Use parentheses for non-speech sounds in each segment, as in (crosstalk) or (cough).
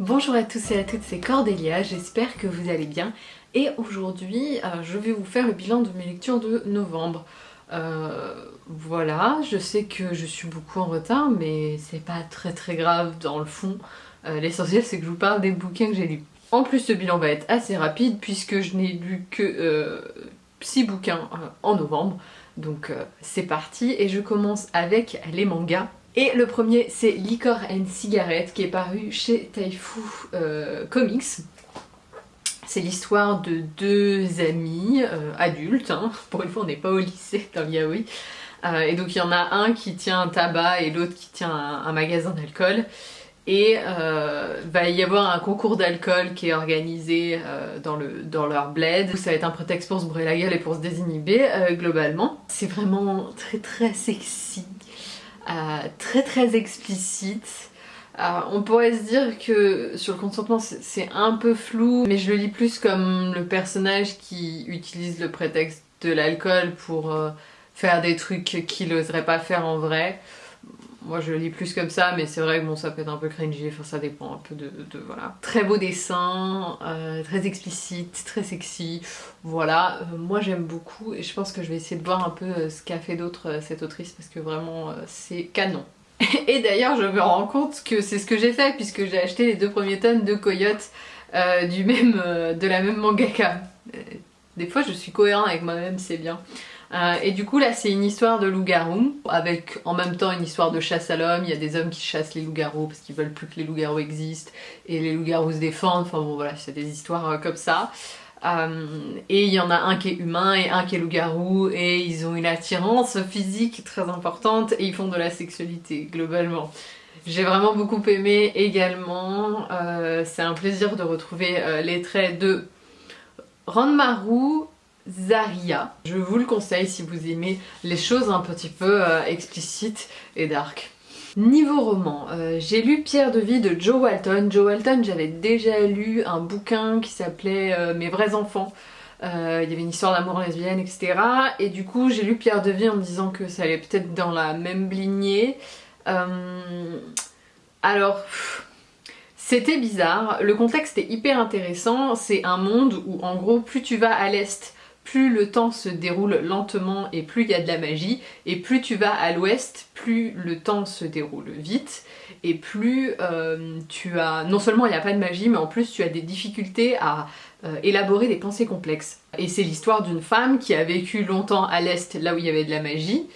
Bonjour à tous et à toutes, c'est Cordélia, j'espère que vous allez bien. Et aujourd'hui, euh, je vais vous faire le bilan de mes lectures de novembre. Euh, voilà, je sais que je suis beaucoup en retard, mais c'est pas très très grave dans le fond. Euh, l'essentiel c'est que je vous parle des bouquins que j'ai lus. En plus, ce bilan va être assez rapide puisque je n'ai lu que 6 bouquins en novembre. Donc c'est parti et je commence avec les mangas. Et le premier c'est Liquor and Cigarette qui est paru chez Taifu euh, Comics. C'est l'histoire de deux amis euh, adultes, hein. (laughs) pour une fois on n'est pas au lycée dans le yaoi. Euh, et donc il y en a un qui tient un tabac et l'autre qui tient un, magasin d'alcool. Et va y avoir un concours d'alcool qui est organisé dans, le, dans leur bled. Ça va être un prétexte pour se brûler la gueule et pour se désinhiber globalement. C'est vraiment très très sexy euh, très très explicite. Euh, on pourrait se dire que sur le consentement c'est un peu flou, mais je le lis plus comme le personnage qui utilise le prétexte de l'alcool pour euh, faire des trucs qu'il n'oserait pas faire en vrai. Moi je lis plus comme ça, mais c'est vrai que bon ça peut être un peu cringy, ça dépend un peu de... voilà. Très beau dessin, très explicite, très sexy, voilà. moi j'aime beaucoup et je pense que je vais essayer de voir un peu ce qu'a fait d'autre cette autrice parce que vraiment c'est canon. (laughs) Et d'ailleurs je me rends compte que c'est ce que j'ai fait puisque j'ai acheté les deux premiers tomes de Coyote de la même mangaka. Des fois je suis cohérent avec moi-même, c'est bien. Euh, et du coup là c'est une histoire de loup-garou avec en même temps une histoire de chasse à l'homme. Il y a des hommes qui chassent les loups-garous parce qu'ils veulent plus que les loups-garous existent et les loups-garous se défendent. Enfin bon voilà c'est des histoires euh, comme ça. Euh, et il y en a un qui est humain et un qui est loup-garou et ils ont une attirance physique très importante et ils font de la sexualité globalement. J'ai vraiment beaucoup aimé également, c'est un plaisir de retrouver les traits de Ranmaru Zaria. Je vous le conseille si vous aimez les choses un petit peu euh, explicites et dark. Niveau roman, euh, j'ai lu Pierre de vie de Joe Walton. Joe Walton, j'avais déjà lu un bouquin qui s'appelait euh, Mes vrais enfants. Il y avait une histoire d'amour lesbienne, etc. Et du coup, j'ai lu Pierre de vie en me disant que ça allait peut-être dans la même lignée. alors... C'était bizarre, le contexte est hyper intéressant, c'est un monde où en gros plus tu vas à l'est, plus le temps se déroule lentement et plus il y a de la magie, et plus tu vas à l'ouest, plus le temps se déroule vite, et plus euh, tu as... Non seulement il n'y a pas de magie, mais en plus tu as des difficultés à euh, élaborer des pensées complexes. Et c'est l'histoire d'une femme qui a vécu longtemps à l'est, là où il y avait de la magie,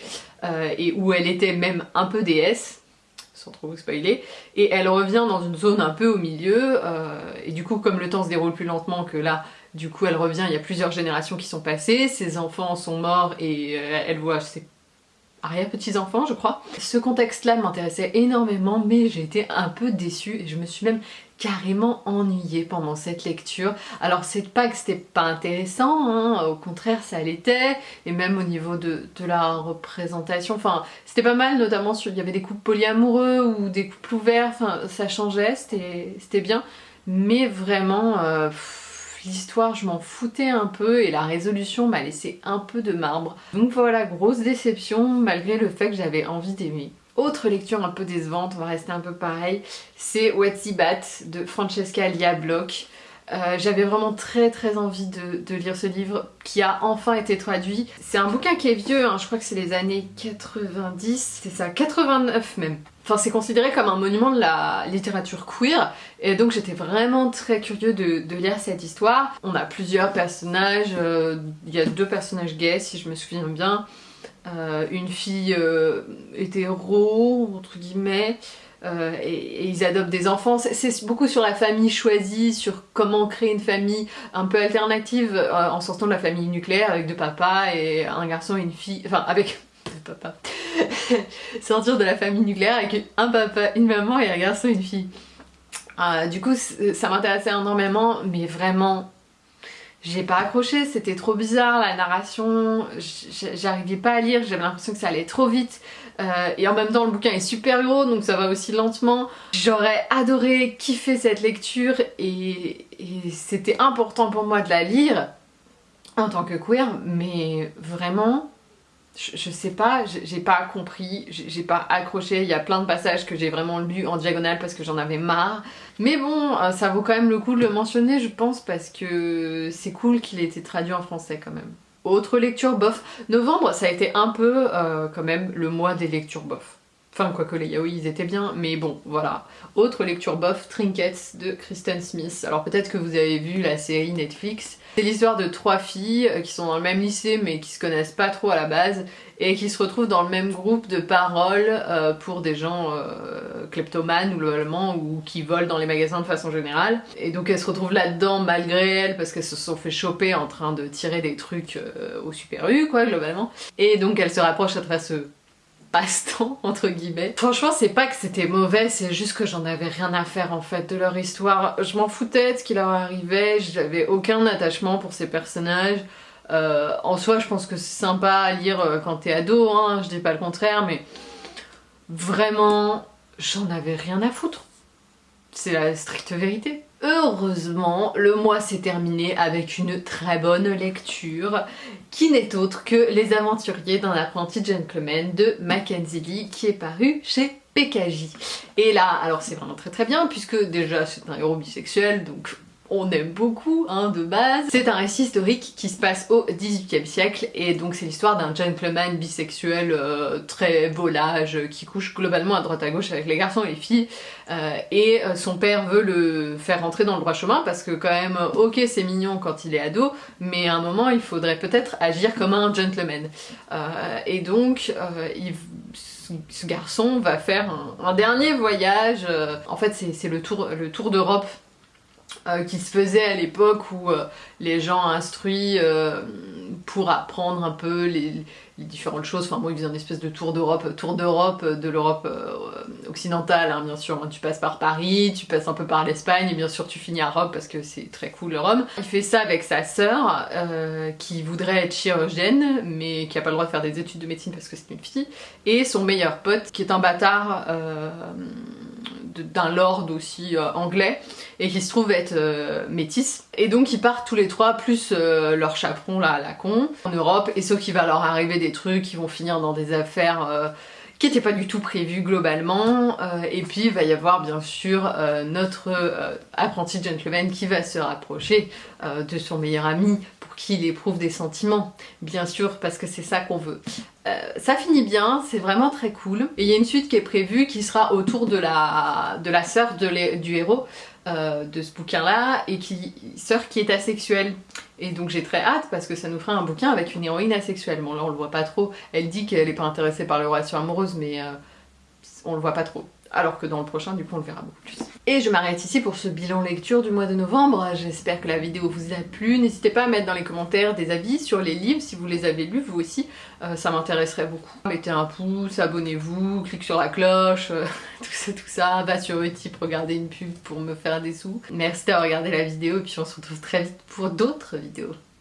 euh, et où elle était même un peu déesse, sans trop vous spoiler, et elle revient dans une zone un peu au milieu, et du coup comme le temps se déroule plus lentement que là, du coup elle revient, il y a plusieurs générations qui sont passées, ses enfants sont morts et euh, elle voit ses arrière-petits-enfants je crois. Ce contexte-là m'intéressait énormément mais j'ai été un peu déçue et je me suis même carrément ennuyée pendant cette lecture. Alors c'est pas que c'était pas intéressant, hein, au contraire ça l'était, et même au niveau de, la représentation, enfin c'était pas mal notamment sur, il y avait des couples polyamoureux ou des couples ouverts, ça changeait, c'était bien, mais vraiment... Euh, l'histoire je m'en foutais un peu et la résolution m'a laissé un peu de marbre. Donc voilà, grosse déception malgré le fait que j'avais envie d'aimer. Autre lecture un peu décevante, on va rester un peu pareil, c'est What's Bat de Francesca Lia Bloch. Euh, j'avais vraiment très très envie de, lire ce livre qui a enfin été traduit. C'est un bouquin qui est vieux, hein, je crois que c'est les années 90, c'est ça, 89 même. Enfin c'est considéré comme un monument de la littérature queer et donc j'étais vraiment très curieux de, lire cette histoire. On a plusieurs personnages, euh, il y a deux personnages gays si je me souviens bien, euh, une fille hétéro entre guillemets, euh, et, ils adoptent des enfants. C'est beaucoup sur la famille choisie, sur comment créer une famille un peu alternative euh, en sortant de la famille nucléaire avec deux papas et un garçon et une fille, enfin avec (laughs) deux papas. (laughs) Sortir de la famille nucléaire avec un papa, une maman et un garçon et une fille. Euh, du coup ça m'intéressait énormément mais vraiment j'ai pas accroché, c'était trop bizarre, la narration, j'arrivais pas à lire, j'avais l'impression que ça allait trop vite. Euh, et en même temps le bouquin est super gros donc ça va aussi lentement. J'aurais adoré kiffer cette lecture et, c'était important pour moi de la lire en tant que queer mais vraiment je, sais pas, j'ai pas compris, j'ai pas accroché, il y a plein de passages que j'ai vraiment lus en diagonale parce que j'en avais marre. Mais bon, euh, ça vaut quand même le coup de le mentionner je pense parce que c'est cool qu'il ait été traduit en français quand même. Autre lecture bof, novembre ça a été un peu euh, quand même le mois des lectures bof. Enfin, quoique les yaoi ils étaient bien, mais bon, voilà. Autre lecture bof, Trinkets de Kristen Smith. Alors peut-être que vous avez vu la série Netflix. C'est l'histoire de trois filles euh, qui sont dans le même lycée mais qui se connaissent pas trop à la base et qui se retrouvent dans le même groupe de paroles euh, pour des gens euh, kleptomanes ou globalement ou qui volent dans les magasins de façon générale. Et donc elles se retrouvent là-dedans malgré elles parce qu'elles se sont fait choper en train de tirer des trucs au Super U quoi globalement. Et donc elles se rapprochent à travers ce passe-temps (laughs) entre guillemets. Franchement c'est pas que c'était mauvais, c'est juste que j'en avais rien à faire en fait de leur histoire. Je m'en foutais de ce qui leur arrivait, j'avais aucun attachement pour ces personnages. Euh, en soi je pense que c'est sympa à lire euh, quand t'es ado, hein, je dis pas le contraire, mais vraiment j'en avais rien à foutre. C'est la stricte vérité. Heureusement, le mois s'est terminé avec une très bonne lecture qui n'est autre que Les aventuriers d'un apprenti gentleman de Mackenzie Lee qui est paru chez PKJ. Et là, alors c'est vraiment très très bien puisque déjà c'est un héros bisexuel donc on aime beaucoup hein, de base. C'est un récit historique qui se passe au XVIIIe siècle et donc c'est l'histoire d'un gentleman bisexuel euh, très volage qui couche globalement à droite à gauche avec les garçons et les filles euh, et euh, son père veut le faire rentrer dans le droit chemin parce que quand même ok c'est mignon quand il est ado mais à un moment il faudrait peut-être agir comme un gentleman et donc ce garçon va faire un, dernier voyage, en fait c'est le tour d'Europe euh, qui se faisait à l'époque où euh, les gens instruits euh, pour apprendre un peu les, différentes choses, enfin moi ils faisaient une espèce de tour d'Europe, tour d'Europe de l'Europe occidentale hein, bien sûr, tu passes par Paris, tu passes un peu par l'Espagne et bien sûr tu finis à Rome parce que c'est très cool Rome. Il fait ça avec sa sœur qui voudrait être chirurgienne mais qui a pas le droit de faire des études de médecine parce que c'est une fille et son meilleur pote qui est un bâtard d'un lord aussi euh, anglais et qui se trouve être euh, métis. Et donc ils partent tous les trois, plus euh, leur chaperon là, la con, en Europe, et sauf qu'il va leur arriver des trucs qui vont finir dans des affaires qui n'étaient pas du tout prévues globalement, et puis il va y avoir bien sûr notre apprenti gentleman qui va se rapprocher de son meilleur ami pour qu'il éprouve des sentiments, bien sûr parce que c'est ça qu'on veut. Euh, ça finit bien, c'est vraiment très cool. Et il y a une suite qui est prévue qui sera autour de la, de la sœur du héros euh, de ce bouquin-là, et qui sœur qui est asexuelle. Et donc j'ai très hâte parce que ça nous fera un bouquin avec une héroïne asexuelle. Bon là on le voit pas trop, elle dit qu'elle est pas intéressée par les relations amoureuses, mais euh, on le voit pas trop alors que dans le prochain du coup on le verra beaucoup plus. Et je m'arrête ici pour ce bilan lecture du mois de novembre, j'espère que la vidéo vous a plu, n'hésitez pas à mettre dans les commentaires des avis sur les livres si vous les avez lus vous aussi, euh, ça m'intéresserait beaucoup. Mettez un pouce, abonnez-vous, cliquez sur la cloche, euh, (laughs) tout ça tout ça, va sur Utip regarder une pub pour me faire des sous. Merci d'avoir regardé la vidéo et puis on se retrouve très vite pour d'autres vidéos.